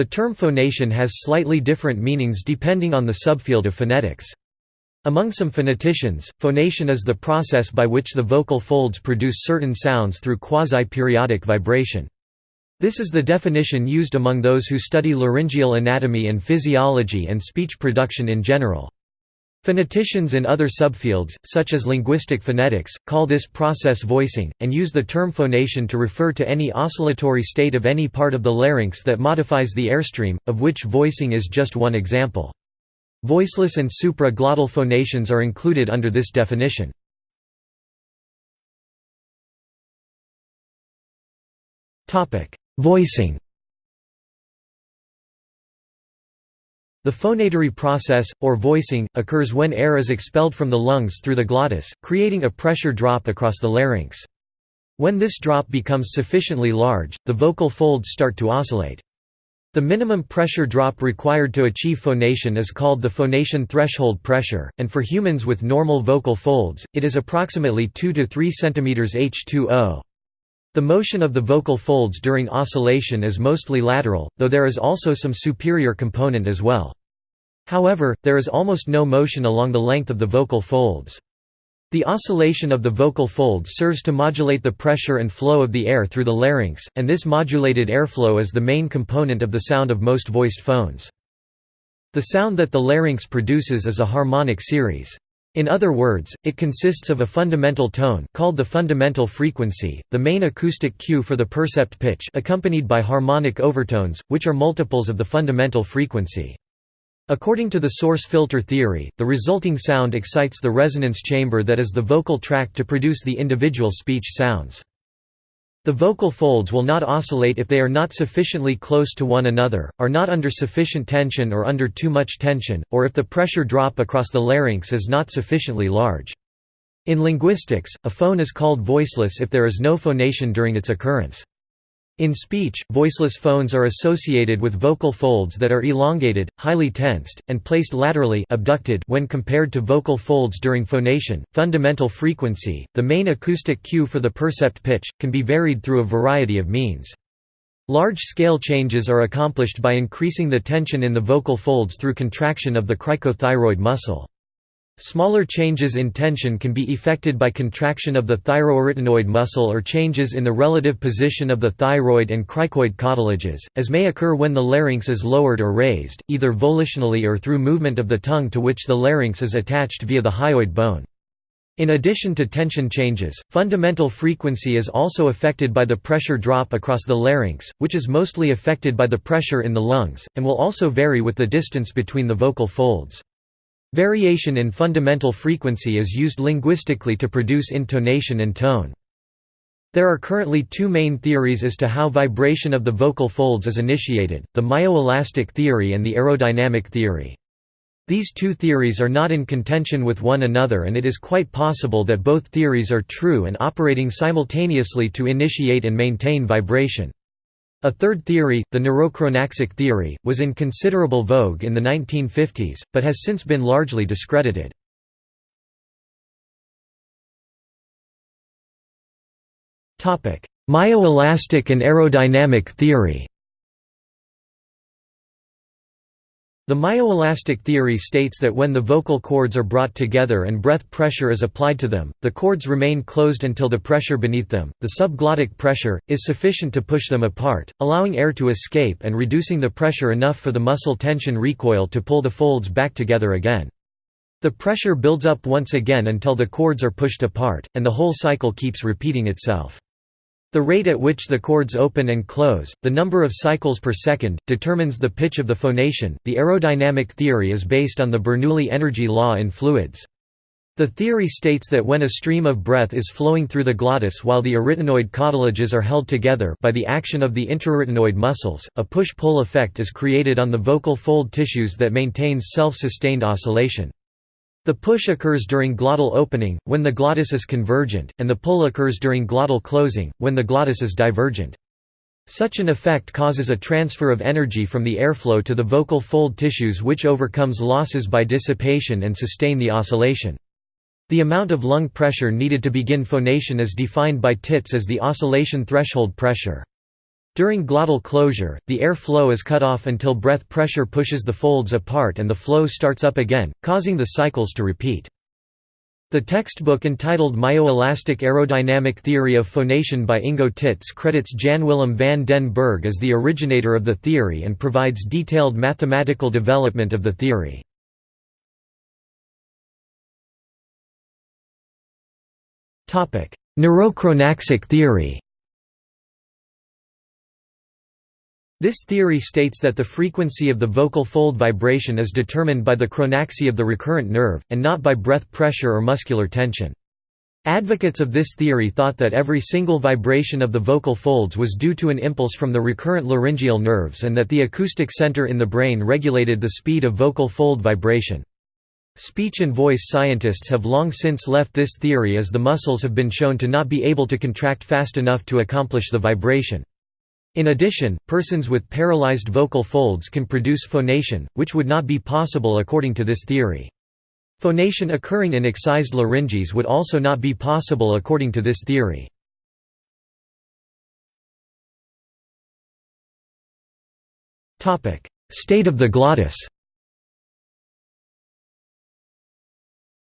The term phonation has slightly different meanings depending on the subfield of phonetics. Among some phoneticians, phonation is the process by which the vocal folds produce certain sounds through quasi-periodic vibration. This is the definition used among those who study laryngeal anatomy and physiology and speech production in general. Phoneticians in other subfields, such as linguistic phonetics, call this process voicing, and use the term phonation to refer to any oscillatory state of any part of the larynx that modifies the airstream, of which voicing is just one example. Voiceless and supra-glottal phonations are included under this definition. Voicing The phonatory process, or voicing, occurs when air is expelled from the lungs through the glottis, creating a pressure drop across the larynx. When this drop becomes sufficiently large, the vocal folds start to oscillate. The minimum pressure drop required to achieve phonation is called the phonation threshold pressure, and for humans with normal vocal folds, it is approximately 2 to 3 cm H2O. The motion of the vocal folds during oscillation is mostly lateral, though there is also some superior component as well. However, there is almost no motion along the length of the vocal folds. The oscillation of the vocal folds serves to modulate the pressure and flow of the air through the larynx, and this modulated airflow is the main component of the sound of most voiced phones. The sound that the larynx produces is a harmonic series. In other words, it consists of a fundamental tone called the fundamental frequency, the main acoustic cue for the percept pitch accompanied by harmonic overtones, which are multiples of the fundamental frequency. According to the source filter theory, the resulting sound excites the resonance chamber that is the vocal tract to produce the individual speech sounds. The vocal folds will not oscillate if they are not sufficiently close to one another, are not under sufficient tension or under too much tension, or if the pressure drop across the larynx is not sufficiently large. In linguistics, a phone is called voiceless if there is no phonation during its occurrence. In speech, voiceless phones are associated with vocal folds that are elongated, highly tensed, and placed laterally abducted when compared to vocal folds during phonation. Fundamental frequency, the main acoustic cue for the percept pitch, can be varied through a variety of means. Large-scale changes are accomplished by increasing the tension in the vocal folds through contraction of the cricothyroid muscle. Smaller changes in tension can be effected by contraction of the thyroarytenoid muscle or changes in the relative position of the thyroid and cricoid cartilages, as may occur when the larynx is lowered or raised, either volitionally or through movement of the tongue to which the larynx is attached via the hyoid bone. In addition to tension changes, fundamental frequency is also affected by the pressure drop across the larynx, which is mostly affected by the pressure in the lungs, and will also vary with the distance between the vocal folds. Variation in fundamental frequency is used linguistically to produce intonation and tone. There are currently two main theories as to how vibration of the vocal folds is initiated, the myoelastic theory and the aerodynamic theory. These two theories are not in contention with one another and it is quite possible that both theories are true and operating simultaneously to initiate and maintain vibration. A third theory, the neurochronaxic theory, was in considerable vogue in the 1950s, but has since been largely discredited. Myoelastic and aerodynamic theory The myoelastic theory states that when the vocal cords are brought together and breath pressure is applied to them, the cords remain closed until the pressure beneath them, the subglottic pressure, is sufficient to push them apart, allowing air to escape and reducing the pressure enough for the muscle tension recoil to pull the folds back together again. The pressure builds up once again until the cords are pushed apart, and the whole cycle keeps repeating itself. The rate at which the cords open and close, the number of cycles per second, determines the pitch of the phonation. The aerodynamic theory is based on the Bernoulli energy law in fluids. The theory states that when a stream of breath is flowing through the glottis while the arytenoid cartilages are held together by the action of the intraarytenoid muscles, a push-pull effect is created on the vocal fold tissues that maintains self-sustained oscillation. The push occurs during glottal opening, when the glottis is convergent, and the pull occurs during glottal closing, when the glottis is divergent. Such an effect causes a transfer of energy from the airflow to the vocal fold tissues which overcomes losses by dissipation and sustain the oscillation. The amount of lung pressure needed to begin phonation is defined by Titze as the oscillation threshold pressure. During glottal closure, the air flow is cut off until breath pressure pushes the folds apart and the flow starts up again, causing the cycles to repeat. The textbook entitled Myoelastic Aerodynamic Theory of Phonation by Ingo Titze credits Jan Willem van den Berg as the originator of the theory and provides detailed mathematical development of the theory. Neurochronaxic theory This theory states that the frequency of the vocal fold vibration is determined by the chronaxy of the recurrent nerve, and not by breath pressure or muscular tension. Advocates of this theory thought that every single vibration of the vocal folds was due to an impulse from the recurrent laryngeal nerves and that the acoustic center in the brain regulated the speed of vocal fold vibration. Speech and voice scientists have long since left this theory as the muscles have been shown to not be able to contract fast enough to accomplish the vibration. In addition, persons with paralyzed vocal folds can produce phonation, which would not be possible according to this theory. Phonation occurring in excised larynges would also not be possible according to this theory. State of the glottis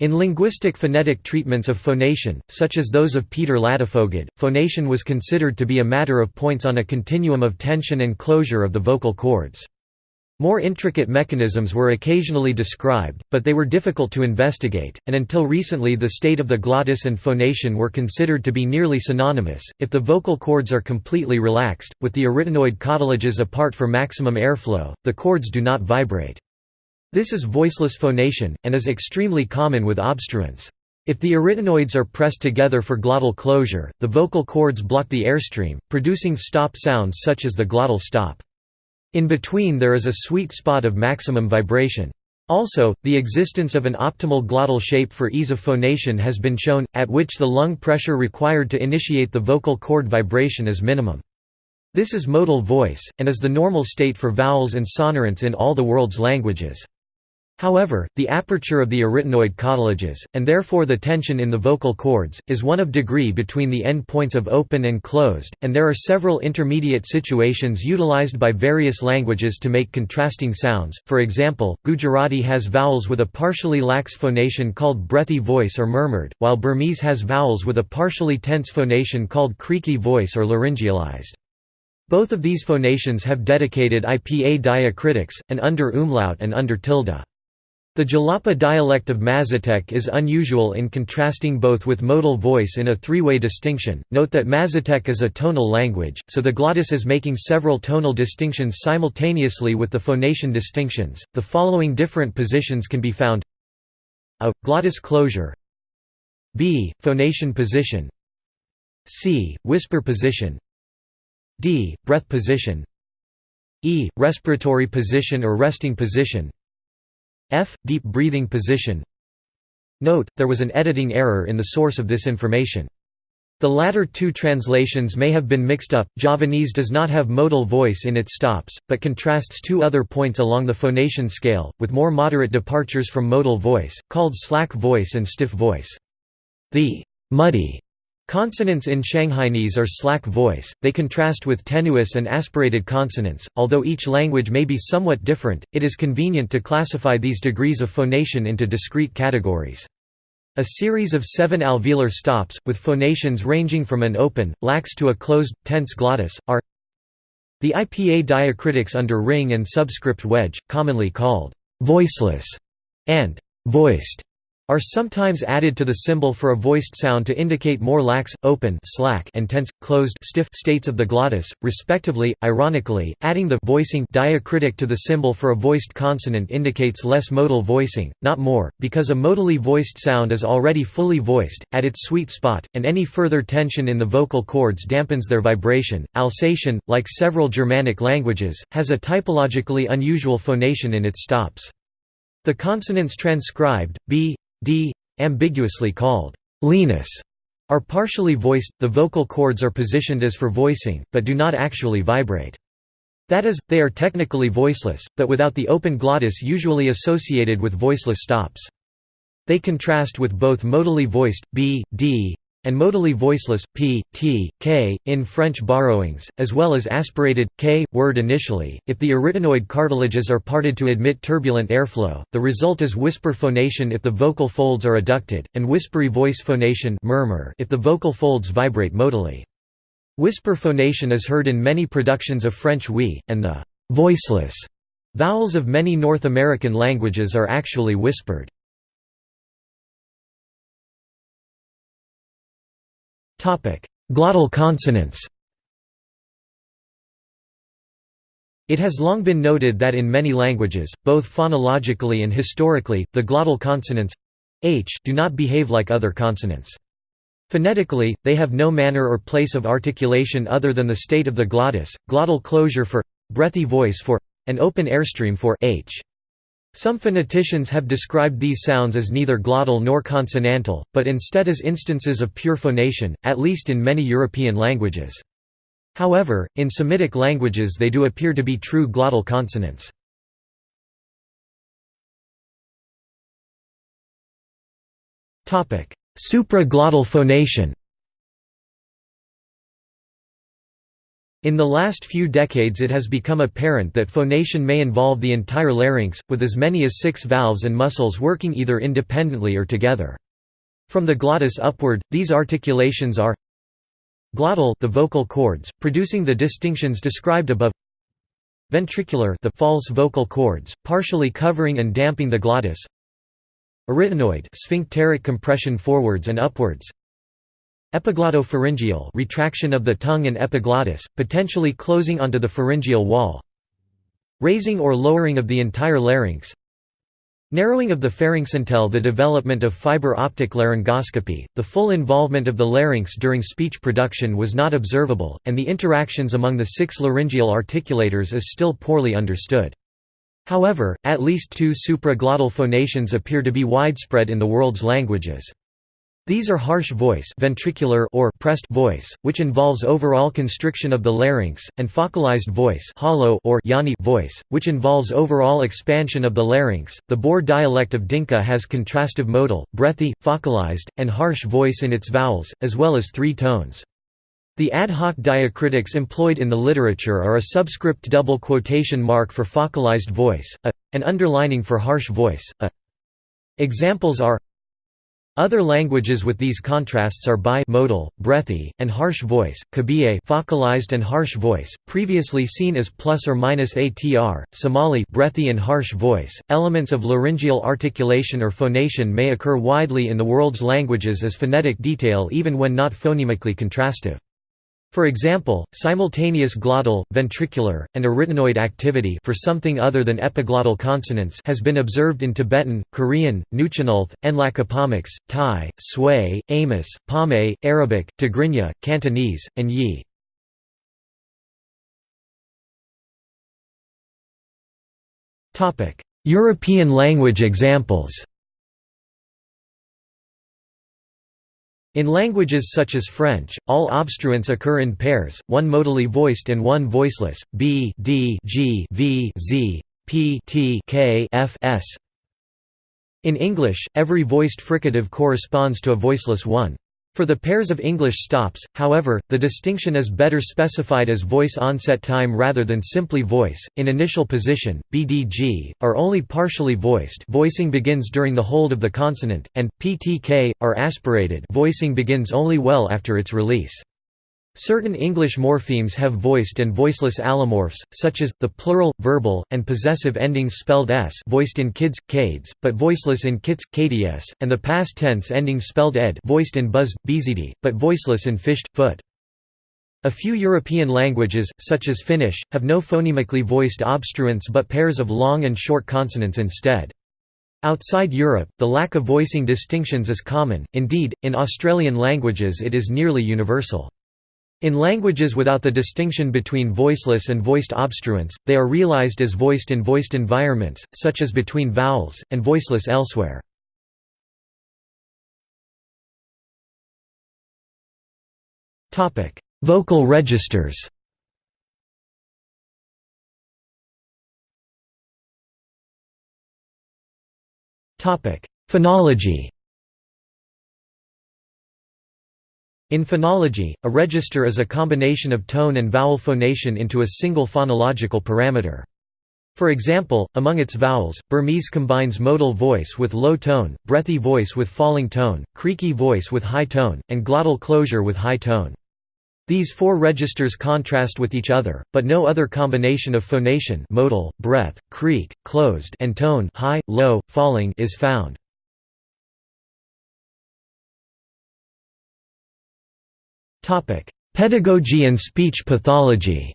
In linguistic phonetic treatments of phonation, such as those of Peter Ladefoged, phonation was considered to be a matter of points on a continuum of tension and closure of the vocal cords. More intricate mechanisms were occasionally described, but they were difficult to investigate, and until recently the state of the glottis and phonation were considered to be nearly synonymous. If the vocal cords are completely relaxed, with the arytenoid cartilages apart for maximum airflow, the cords do not vibrate. This is voiceless phonation, and is extremely common with obstruents. If the arytenoids are pressed together for glottal closure, the vocal cords block the airstream, producing stop sounds such as the glottal stop. In between there is a sweet spot of maximum vibration. Also, the existence of an optimal glottal shape for ease of phonation has been shown, at which the lung pressure required to initiate the vocal cord vibration is minimum. This is modal voice, and is the normal state for vowels and sonorants in all the world's languages. However, the aperture of the arytenoid cartilages, and therefore the tension in the vocal cords, is one of degree between the end points of open and closed, and there are several intermediate situations utilized by various languages to make contrasting sounds, for example, Gujarati has vowels with a partially lax phonation called breathy voice or murmured, while Burmese has vowels with a partially tense phonation called creaky voice or laryngealized. Both of these phonations have dedicated IPA diacritics, an under umlaut and under tilde. The Jalapa dialect of Mazatec is unusual in contrasting both with modal voice in a three-way distinction. Note that Mazatec is a tonal language, so the glottis is making several tonal distinctions simultaneously with the phonation distinctions. The following different positions can be found: A glottis closure, B phonation position, C whisper position, D breath position, E respiratory position or resting position. F. Deep breathing position Note, there was an editing error in the source of this information. The latter two translations may have been mixed up. Javanese does not have modal voice in its stops, but contrasts two other points along the phonation scale, with more moderate departures from modal voice, called slack voice and stiff voice. The muddy Consonants in Shanghainese are slack voice, they contrast with tenuis and aspirated consonants. Although each language may be somewhat different, it is convenient to classify these degrees of phonation into discrete categories. A series of seven alveolar stops, with phonations ranging from an open, lax to a closed, tense glottis, are the IPA diacritics under ring and subscript wedge, commonly called voiceless and voiced are sometimes added to the symbol for a voiced sound to indicate more lax, open slack and tense, closed stiff states of the glottis, respectively. Ironically, adding the voicing diacritic to the symbol for a voiced consonant indicates less modal voicing, not more, because a modally voiced sound is already fully voiced, at its sweet spot, and any further tension in the vocal cords dampens their vibration. Alsatian, like several Germanic languages, has a typologically unusual phonation in its stops. The consonants transcribed, b, d, ambiguously called lenis, are partially voiced, the vocal cords are positioned as for voicing, but do not actually vibrate. That is, they are technically voiceless, but without the open glottis usually associated with voiceless stops. They contrast with both modally voiced, b, d, and modally voiceless p, t, k, in French borrowings, as well as aspirated, k, word initially. If the arytenoid cartilages are parted to admit turbulent airflow, the result is whisper phonation if the vocal folds are adducted, and whispery voice phonation murmur if the vocal folds vibrate modally. Whisper phonation is heard in many productions of French oui, and the voiceless vowels of many North American languages are actually whispered. Glottal consonants It has long been noted that in many languages, both phonologically and historically, the glottal consonants h do not behave like other consonants. Phonetically, they have no manner or place of articulation other than the state of the glottis, glottal closure for breathy voice for an open airstream for h. Some phoneticians have described these sounds as neither glottal nor consonantal, but instead as instances of pure phonation, at least in many European languages. However, in Semitic languages they do appear to be true glottal consonants. Supraglottal phonation In the last few decades it has become apparent that phonation may involve the entire larynx, with as many as six valves and muscles working either independently or together. From the glottis upward, these articulations are glottal the vocal cords, producing the distinctions described above. Ventricular the false vocal cords, partially covering and damping the glottis. Arytenoid sphincteric compression forwards and upwards Epiglotto-pharyngeal retraction of the tongue and epiglottis, potentially closing onto the pharyngeal wall Raising or lowering of the entire larynx Narrowing of the pharynx until the development of fiber optic laryngoscopy, the full involvement of the larynx during speech production was not observable, and the interactions among the six laryngeal articulators is still poorly understood. However, at least two supraglottal phonations appear to be widespread in the world's languages. These are harsh voice ventricular or pressed voice, which involves overall constriction of the larynx, and faucalized voice hollow or yawny voice, which involves overall expansion of the larynx. The Bor dialect of Dinka has contrastive modal, breathy, faucalized, and harsh voice in its vowels, as well as three tones. The ad hoc diacritics employed in the literature are a subscript double quotation mark for faucalized voice, a, an underlining for harsh voice, a. Examples are other languages with these contrasts are Bai modal, breathy, and harsh voice, Kabiye faucalized and harsh voice, previously seen as plus or minus atr, Somali breathy and harsh voice. Elements of laryngeal articulation or phonation may occur widely in the world's languages as phonetic detail even when not phonemically contrastive. For example, simultaneous glottal, ventricular, and arytenoid activity for something other than epiglottal consonants has been observed in Tibetan, Korean, Nuu-chah-nulth, Nlaka'pamux, Thai, Sui, Amis, Pame, Arabic, Tigrinya, Cantonese, and Yi. European language examples In languages such as French, all obstruents occur in pairs, one modally voiced and one voiceless, b, d, g, v, z, p, t, k, f, s. In English, every voiced fricative corresponds to a voiceless one. For the pairs of English stops, however, the distinction is better specified as voice onset time rather than simply voice. In initial position, BDG are only partially voiced. Voicing begins during the hold of the consonant, and PTK are aspirated. Voicing begins only well after its release. Certain English morphemes have voiced and voiceless allomorphs, such as, the plural, verbal, and possessive endings spelled s voiced in kids, cades, but voiceless in kits, kds, and the past tense ending spelled ed voiced in buzzed, bzd, but voiceless in fished, foot. A few European languages, such as Finnish, have no phonemically voiced obstruents but pairs of long and short consonants instead. Outside Europe, the lack of voicing distinctions is common, indeed, in Australian languages it is nearly universal. In languages without the distinction between voiceless and voiced obstruents, they are realized as voiced in voiced environments, such as between vowels, and voiceless elsewhere. Vocal registers Phonology In phonology, a register is a combination of tone and vowel phonation into a single phonological parameter. For example, among its vowels, Burmese combines modal voice with low tone, breathy voice with falling tone, creaky voice with high tone, and glottal closure with high tone. These four registers contrast with each other, but no other combination of phonation modal, breath, creak, closed and tone high, low, falling is found. Pedagogy and speech pathology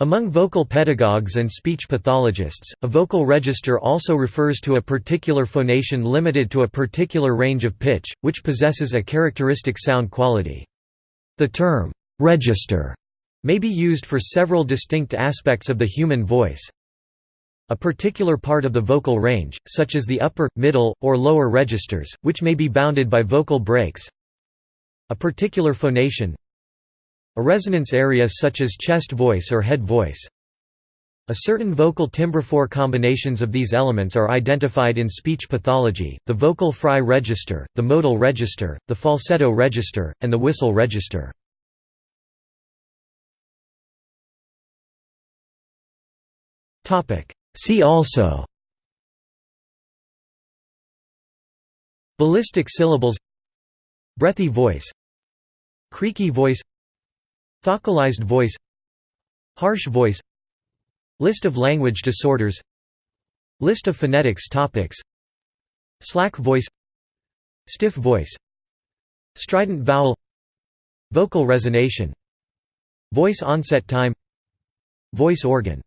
Among vocal pedagogues and speech pathologists, a vocal register also refers to a particular phonation limited to a particular range of pitch, which possesses a characteristic sound quality. The term, "'register' may be used for several distinct aspects of the human voice. A particular part of the vocal range, such as the upper, middle, or lower registers, which may be bounded by vocal breaks. A particular phonation, a resonance area such as chest voice or head voice. A certain vocal timbre four combinations of these elements are identified in speech pathology, the vocal fry register, the modal register, the falsetto register, and the whistle register. See also Ballistic syllables Breathy voice Creaky voice Faucalized voice Harsh voice List of language disorders List of phonetics topics Slack voice Stiff voice Strident vowel Vocal resonation Voice onset time Voice organ